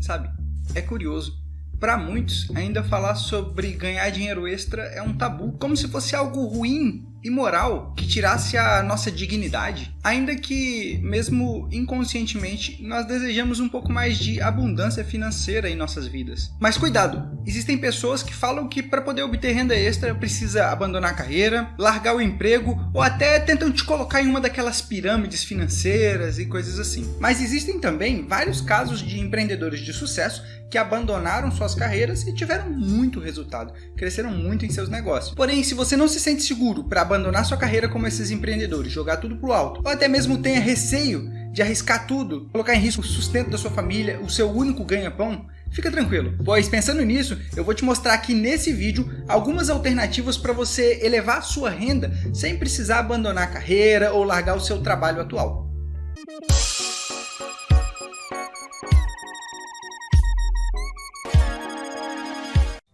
Sabe, é curioso. Para muitos, ainda falar sobre ganhar dinheiro extra é um tabu, como se fosse algo ruim imoral que tirasse a nossa dignidade, ainda que, mesmo inconscientemente, nós desejamos um pouco mais de abundância financeira em nossas vidas. Mas cuidado, existem pessoas que falam que para poder obter renda extra precisa abandonar a carreira, largar o emprego ou até tentam te colocar em uma daquelas pirâmides financeiras e coisas assim. Mas existem também vários casos de empreendedores de sucesso que abandonaram suas carreiras e tiveram muito resultado, cresceram muito em seus negócios. Porém, se você não se sente seguro para abandonar sua carreira como esses empreendedores, jogar tudo pro alto, ou até mesmo tenha receio de arriscar tudo, colocar em risco o sustento da sua família, o seu único ganha-pão, Fica tranquilo, pois pensando nisso, eu vou te mostrar aqui nesse vídeo algumas alternativas para você elevar sua renda sem precisar abandonar a carreira ou largar o seu trabalho atual.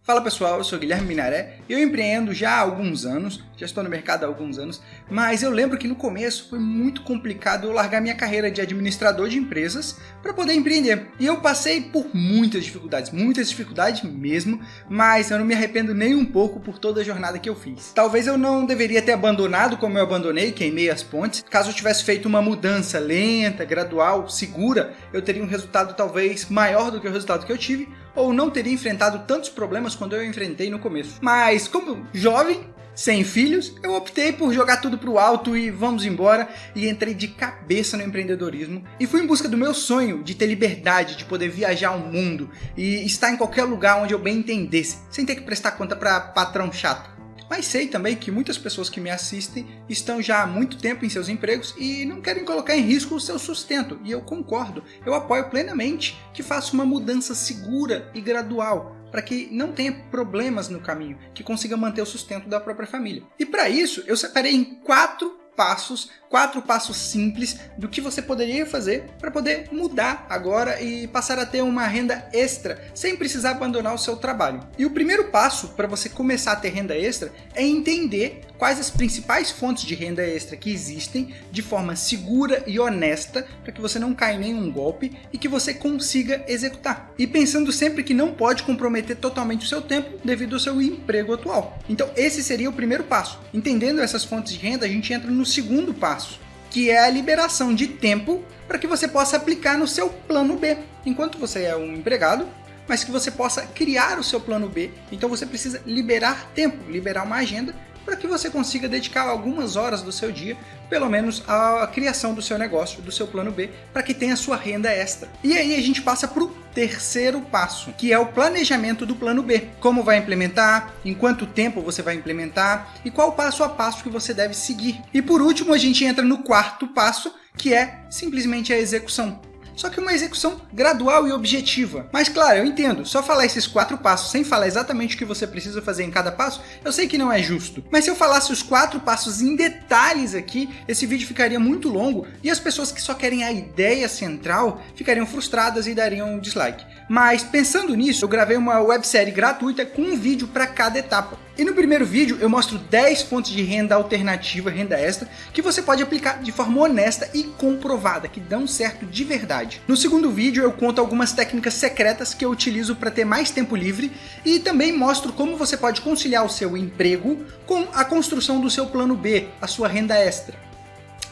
Fala pessoal, eu sou Guilherme Minaré eu empreendo já há alguns anos, já estou no mercado há alguns anos, mas eu lembro que no começo foi muito complicado eu largar minha carreira de administrador de empresas para poder empreender. E eu passei por muitas dificuldades, muitas dificuldades mesmo, mas eu não me arrependo nem um pouco por toda a jornada que eu fiz. Talvez eu não deveria ter abandonado como eu abandonei, queimei as pontes. Caso eu tivesse feito uma mudança lenta, gradual, segura, eu teria um resultado talvez maior do que o resultado que eu tive, ou não teria enfrentado tantos problemas quando eu enfrentei no começo. Mas como jovem, sem filhos, eu optei por jogar tudo pro alto e vamos embora e entrei de cabeça no empreendedorismo e fui em busca do meu sonho de ter liberdade, de poder viajar ao mundo e estar em qualquer lugar onde eu bem entendesse, sem ter que prestar conta para patrão chato. Mas sei também que muitas pessoas que me assistem estão já há muito tempo em seus empregos e não querem colocar em risco o seu sustento. E eu concordo, eu apoio plenamente que faça uma mudança segura e gradual, para que não tenha problemas no caminho, que consiga manter o sustento da própria família. E para isso, eu separei em quatro passos, quatro passos simples do que você poderia fazer para poder mudar agora e passar a ter uma renda extra sem precisar abandonar o seu trabalho. E o primeiro passo para você começar a ter renda extra é entender quais as principais fontes de renda extra que existem de forma segura e honesta para que você não caia em nenhum golpe e que você consiga executar. E pensando sempre que não pode comprometer totalmente o seu tempo devido ao seu emprego atual. Então esse seria o primeiro passo. Entendendo essas fontes de renda, a gente entra no segundo passo, que é a liberação de tempo para que você possa aplicar no seu plano B. Enquanto você é um empregado, mas que você possa criar o seu plano B. Então você precisa liberar tempo, liberar uma agenda para que você consiga dedicar algumas horas do seu dia, pelo menos, à criação do seu negócio, do seu plano B, para que tenha sua renda extra. E aí a gente passa para o terceiro passo, que é o planejamento do plano B. Como vai implementar, em quanto tempo você vai implementar e qual passo a passo que você deve seguir. E por último, a gente entra no quarto passo, que é simplesmente a execução só que uma execução gradual e objetiva. Mas claro, eu entendo, só falar esses quatro passos sem falar exatamente o que você precisa fazer em cada passo, eu sei que não é justo. Mas se eu falasse os quatro passos em detalhes aqui, esse vídeo ficaria muito longo e as pessoas que só querem a ideia central ficariam frustradas e dariam um dislike. Mas pensando nisso, eu gravei uma websérie gratuita com um vídeo para cada etapa. E no primeiro vídeo eu mostro 10 fontes de renda alternativa, renda extra, que você pode aplicar de forma honesta e comprovada, que dão certo de verdade. No segundo vídeo eu conto algumas técnicas secretas que eu utilizo para ter mais tempo livre e também mostro como você pode conciliar o seu emprego com a construção do seu plano B, a sua renda extra.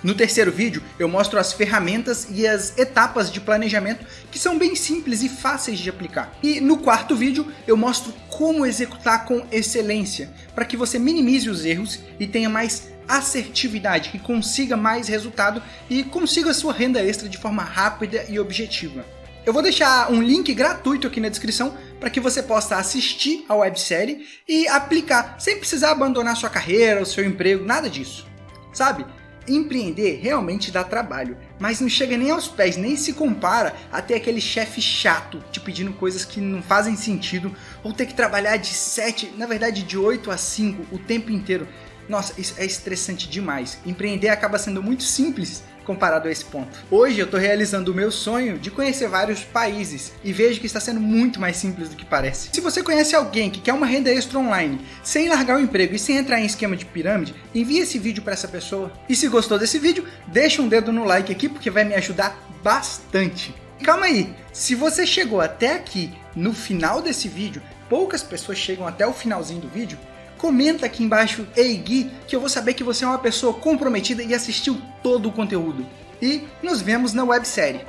No terceiro vídeo, eu mostro as ferramentas e as etapas de planejamento que são bem simples e fáceis de aplicar. E no quarto vídeo, eu mostro como executar com excelência, para que você minimize os erros e tenha mais assertividade, que consiga mais resultado e consiga sua renda extra de forma rápida e objetiva. Eu vou deixar um link gratuito aqui na descrição para que você possa assistir a websérie e aplicar, sem precisar abandonar sua carreira, o seu emprego, nada disso. Sabe? Empreender realmente dá trabalho, mas não chega nem aos pés, nem se compara a ter aquele chefe chato te pedindo coisas que não fazem sentido, ou ter que trabalhar de 7, na verdade de 8 a 5 o tempo inteiro. Nossa, isso é estressante demais. Empreender acaba sendo muito simples comparado a esse ponto. Hoje eu estou realizando o meu sonho de conhecer vários países e vejo que está sendo muito mais simples do que parece. Se você conhece alguém que quer uma renda extra online, sem largar o emprego e sem entrar em esquema de pirâmide, envie esse vídeo para essa pessoa. E se gostou desse vídeo, deixa um dedo no like aqui porque vai me ajudar bastante. Calma aí, se você chegou até aqui no final desse vídeo, poucas pessoas chegam até o finalzinho do vídeo, comenta aqui embaixo Ei Gui, que eu vou saber que você é uma pessoa comprometida e assistiu todo o conteúdo. E nos vemos na websérie.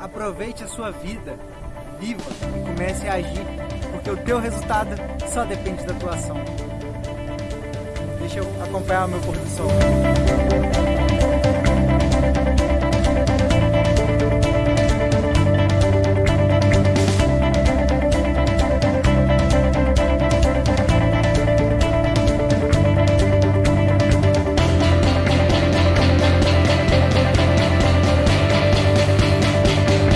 Aproveite a sua vida, viva e comece a agir, porque o teu resultado só depende da tua ação. Deixa eu acompanhar o meu pôr do sol.